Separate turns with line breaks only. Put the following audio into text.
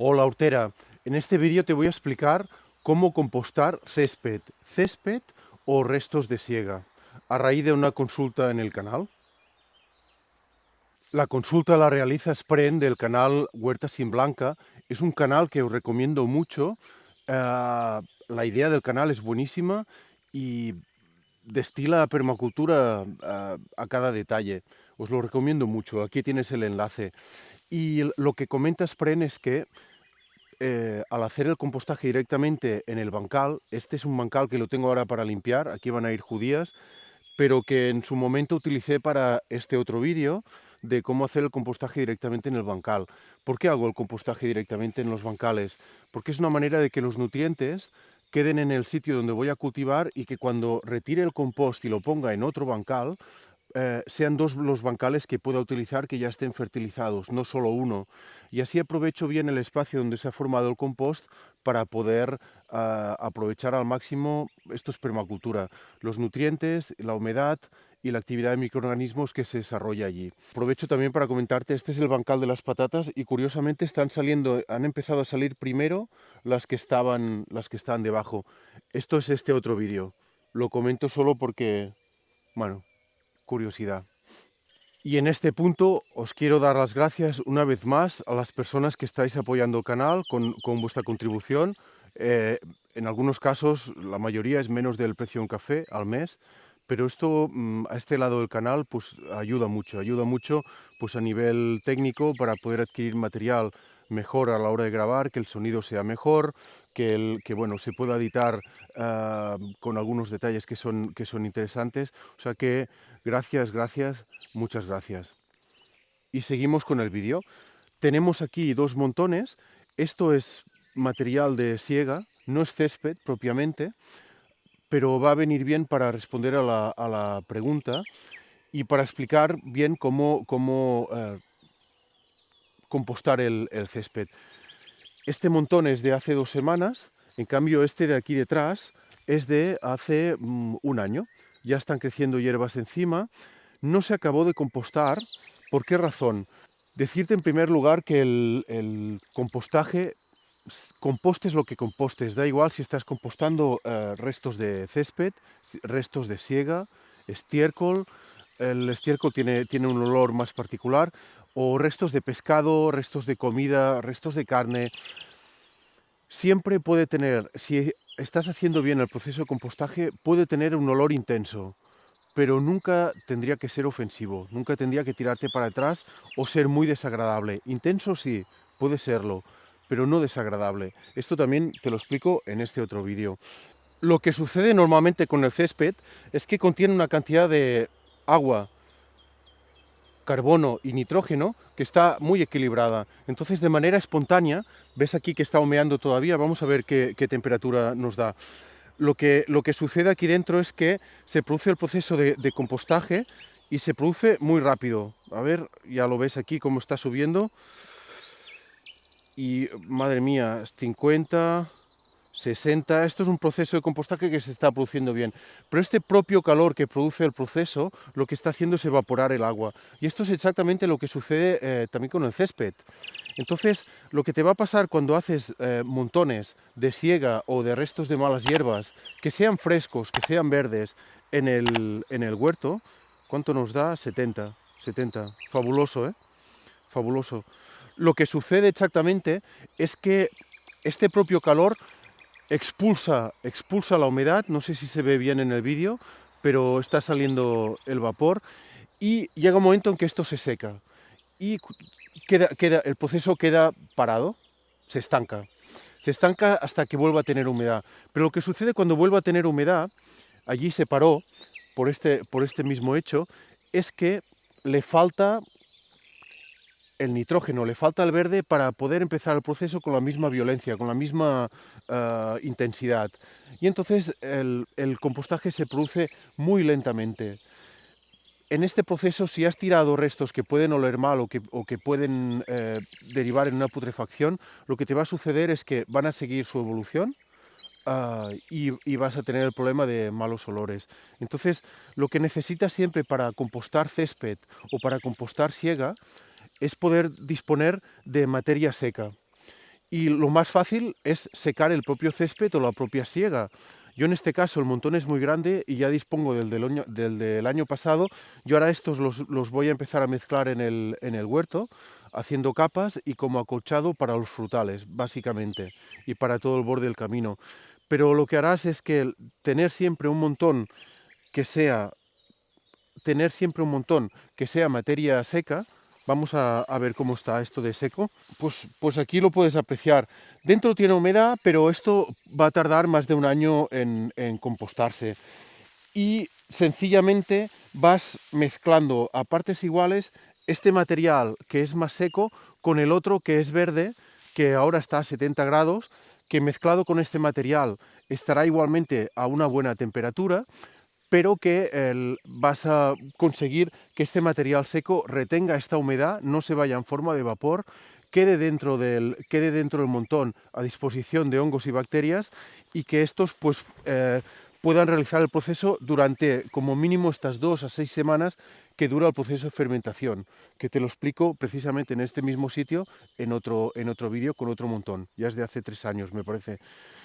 Hola Hortera, en este vídeo te voy a explicar cómo compostar césped, césped o restos de siega, a raíz de una consulta en el canal. La consulta la realiza Spren del canal Huerta Sin Blanca, es un canal que os recomiendo mucho, eh, la idea del canal es buenísima y destila permacultura a, eh, a cada detalle, os lo recomiendo mucho, aquí tienes el enlace. Y lo que comenta Spren es que eh, al hacer el compostaje directamente en el bancal, este es un bancal que lo tengo ahora para limpiar, aquí van a ir judías, pero que en su momento utilicé para este otro vídeo de cómo hacer el compostaje directamente en el bancal. ¿Por qué hago el compostaje directamente en los bancales? Porque es una manera de que los nutrientes queden en el sitio donde voy a cultivar y que cuando retire el compost y lo ponga en otro bancal, eh, sean dos los bancales que pueda utilizar que ya estén fertilizados, no solo uno. Y así aprovecho bien el espacio donde se ha formado el compost para poder ah, aprovechar al máximo, esto es permacultura, los nutrientes, la humedad y la actividad de microorganismos que se desarrolla allí. Aprovecho también para comentarte, este es el bancal de las patatas y curiosamente están saliendo, han empezado a salir primero las que estaban, las que estaban debajo. Esto es este otro vídeo. Lo comento solo porque, bueno, curiosidad. Y en este punto os quiero dar las gracias una vez más a las personas que estáis apoyando el canal con, vuestra contribución. Eh, en algunos casos, la mayoría es menos del precio de un café al mes, pero esto mm, a este lado del canal pues ayuda mucho, ayuda mucho pues a nivel técnico para poder adquirir material mejor a la hora de grabar, que el sonido sea mejor, que, el, que bueno, se pueda editar uh, con algunos detalles que son, que son interesantes. O sea que gracias, gracias, muchas gracias. Y seguimos con el vídeo. Tenemos aquí dos montones. Esto es material de siega, no es césped propiamente, pero va a venir bien para responder a la, pregunta y para explicar bien cómo, uh, compostar el, césped. Este montón es de hace dos semanas, en cambio este de aquí detrás es de hace um, un año. Ya están creciendo hierbas encima, no se acabó de compostar. ¿Por qué razón? Decirte en primer lugar que el, compostaje compostes lo que compostes, da igual si estás compostando uh, restos de césped, restos de siega, estiércol, el estiércol tiene, tiene un olor más particular, o restos de pescado, restos de comida, restos de carne. Siempre puede tener, si estás haciendo bien el proceso de compostaje, puede tener un olor intenso, pero nunca tendría que ser ofensivo, nunca tendría que tirarte para atrás o ser muy desagradable. Intenso sí, puede serlo, pero no desagradable. Esto también te lo explico en este otro vídeo. Lo que sucede normalmente con el césped es que contiene una cantidad de agua, carbono y nitrógeno que está muy equilibrada. Entonces, de manera espontánea, ves aquí que está humeando todavía, vamos a ver qué, temperatura nos da. Lo que, lo que, sucede aquí dentro es que se produce el proceso de, de, compostaje y se produce muy rápido. A ver, ya lo ves aquí cómo está subiendo. Y, madre mía, 50, 60, esto es un proceso de compostaje que se está produciendo bien, pero este propio calor que produce el proceso lo que está haciendo es evaporar el agua y esto es exactamente lo que sucede eh, también con el césped. Entonces, lo que te va a pasar cuando haces eh, montones de siega o de restos de malas hierbas, que sean frescos, que sean verdes en el, en el huerto, ¿cuánto nos da? 70, 70, fabuloso, ¿eh? Fabuloso. Lo que sucede exactamente es que este propio calor expulsa, expulsa la humedad, no sé si se ve bien en el vídeo, pero está saliendo el vapor y llega un momento en que esto se seca y queda, queda, el proceso queda parado, se estanca. Se estanca hasta que vuelva a tener humedad. Pero lo que sucede cuando vuelva a tener humedad, allí se paró por este, por este mismo hecho, es que le falta el nitrógeno, le falta el verde para poder empezar el proceso con la misma violencia, con la misma uh, intensidad. Y entonces el, compostaje se produce muy lentamente. En este proceso, si has tirado restos que pueden oler mal o que, pueden eh, derivar en una putrefacción, lo que te va a suceder es que van a seguir su evolución, Uh, y, y, vas a tener el problema de malos olores. Entonces, lo que necesitas siempre para compostar césped o para compostar siega es poder disponer de materia seca. y lo más fácil es secar el propio césped o la propia siega. Yo en este caso el montón es muy grande y ya dispongo del del, año, pasado. Yo ahora estos los, los, voy a empezar a mezclar en el, en el huerto, haciendo capas y como acolchado para los frutales, básicamente, y para todo el borde del camino. Pero lo que harás es que tener siempre un montón que sea tener siempre un montón que sea materia seca, Vamos a, ver cómo está esto de seco. Pues, pues aquí lo puedes apreciar. Dentro tiene humedad, pero esto va a tardar más de un año en, en compostarse. Y sencillamente vas mezclando a partes iguales este material que es más seco con el otro que es verde, que ahora está a 70 grados, que mezclado con este material estará igualmente a una buena temperatura, pero que vas a conseguir que este material seco retenga esta humedad, no se vaya en forma de vapor, quede dentro del, quede dentro del montón a disposición de hongos y bacterias y que estos pues, eh, puedan realizar el proceso durante como mínimo estas dos a seis semanas que dura el proceso de fermentación, que te lo explico precisamente en este mismo sitio, en otro, en otro vídeo, con otro montón, ya es de hace tres años, me parece.